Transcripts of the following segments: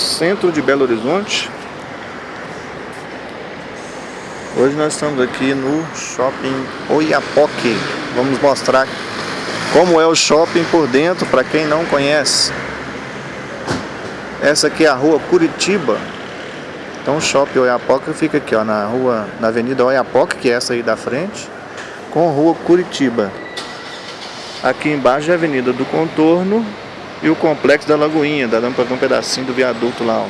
centro de Belo Horizonte. Hoje nós estamos aqui no Shopping Oiapoque. Vamos mostrar como é o shopping por dentro para quem não conhece. Essa aqui é a rua Curitiba. Então o Shopping Oiapoque fica aqui ó, na rua, na Avenida Oiapoque, que é essa aí da frente, com a rua Curitiba. Aqui embaixo é a Avenida do Contorno e o Complexo da Lagoinha, dá para ver um pedacinho do viaduto lá. Ó.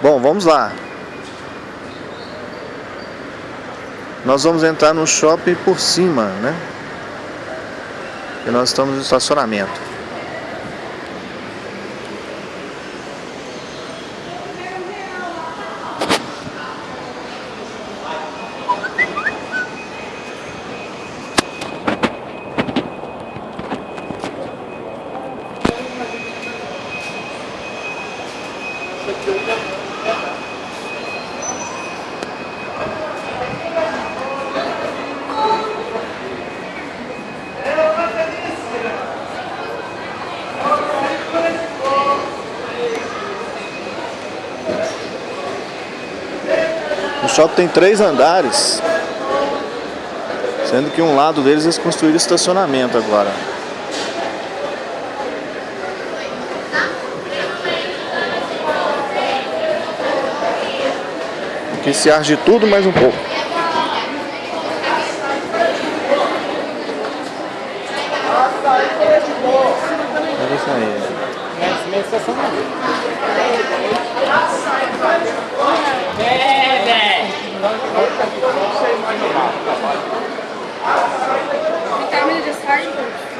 Bom, vamos lá. Nós vamos entrar no shopping por cima, né? E nós estamos no estacionamento. O shopping tem três andares, sendo que um lado deles eles construíram estacionamento agora. Que se arde tudo mais um pouco. É isso aí velho. Vitamina de sardinha.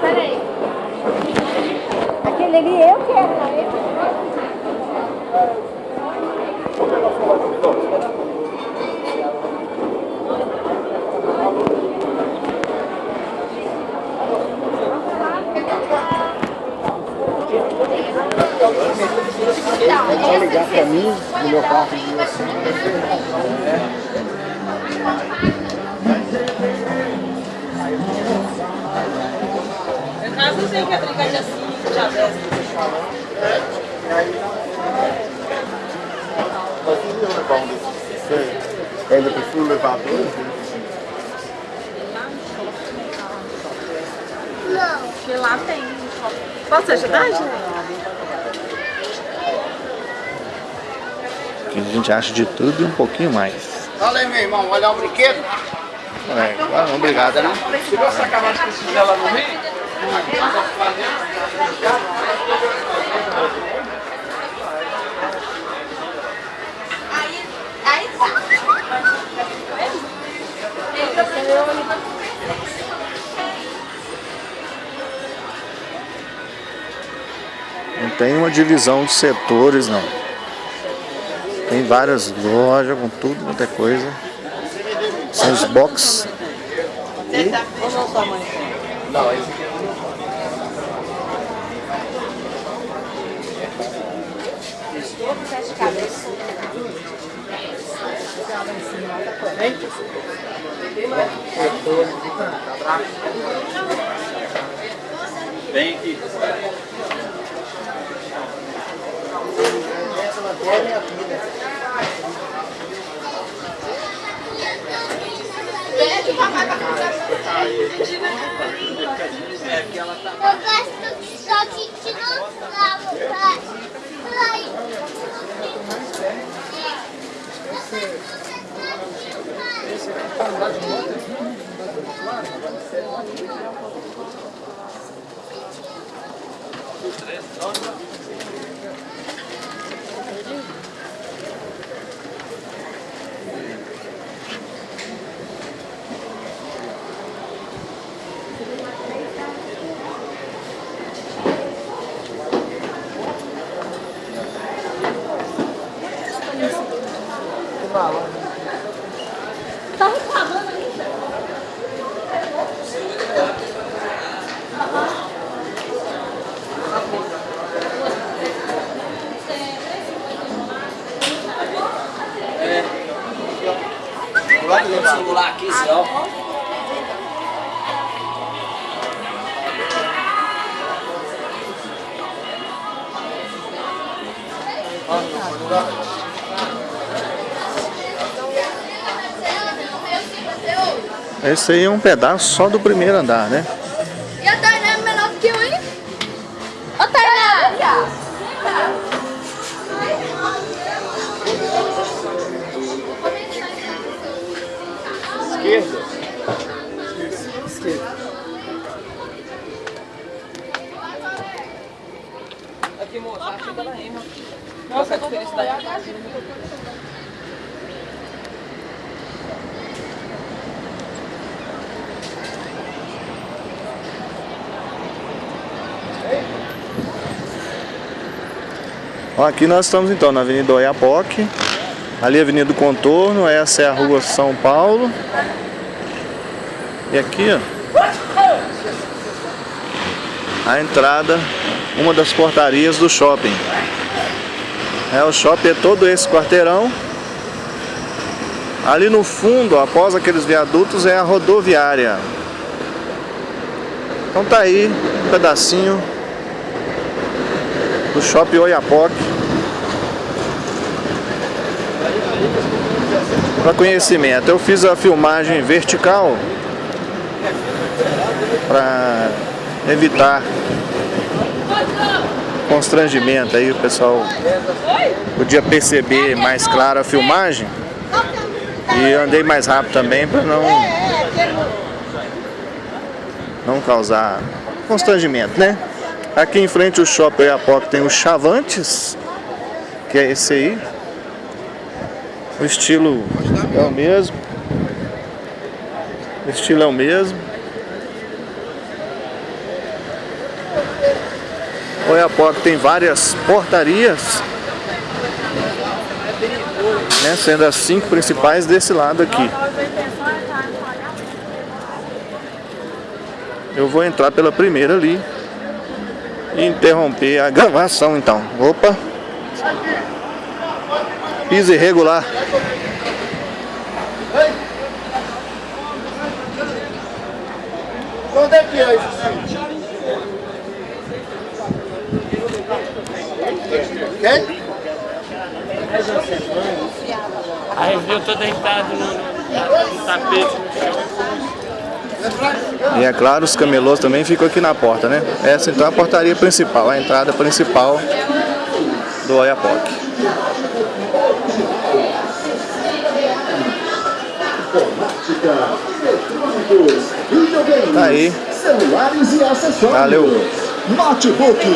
Peraí. Aquele ali eu quero, não é? É só ligar pra mim, no meu quarto de assim. Em casa eu sei que é brincar de assim, já desce. Mas se eu levar um desses, você ainda prefiro levar dois? né? Porque lá tem. Posso ajudar, gente? Aqui a gente acha de tudo e um pouquinho mais. Fala aí, meu irmão, olhar um brinquedo? É, ah, não, obrigado, né? Você viu essa camada que esse lá no Rio? Tem uma divisão de setores, não. Tem várias lojas com tudo, quanto é coisa. São os box. Vem aqui. É que ela tá. Eu gosto de só de dinossauro, pai. Pai. Tá no celular aqui, assim, ó. Esse aí é um pedaço só do primeiro andar, né? Aqui, moça, acho que tá na rima. Nossa, a diferença da Ó, aqui nós estamos então na Avenida Oiapoque. Ali é a Avenida do Contorno, essa é a Rua São Paulo. E aqui, ó, a entrada, uma das portarias do shopping. É, o shopping é todo esse quarteirão. Ali no fundo, após aqueles viadutos, é a rodoviária. Então tá aí, um pedacinho do shopping Oiapoque. Para conhecimento, eu fiz a filmagem vertical para evitar constrangimento aí, o pessoal podia perceber mais claro a filmagem e andei mais rápido também para não não causar constrangimento, né? Aqui em frente o shopping Oiapoque tem os Chavantes, que é esse aí. O estilo é o mesmo. O estilo é o mesmo. Oiapoque tem várias portarias, né, sendo as cinco principais desse lado aqui. Eu vou entrar pela primeira ali e interromper a gravação então. Opa! Piso irregular. Onde é que é isso? Quem? Aí viu, tô deitado no, no, no tapete no chão. E é claro, os camelôs também ficam aqui na porta, né? Essa então é a portaria principal, a entrada principal do Oiapoque. Tá aí. Celulares e acessórios. Valeu. Notebook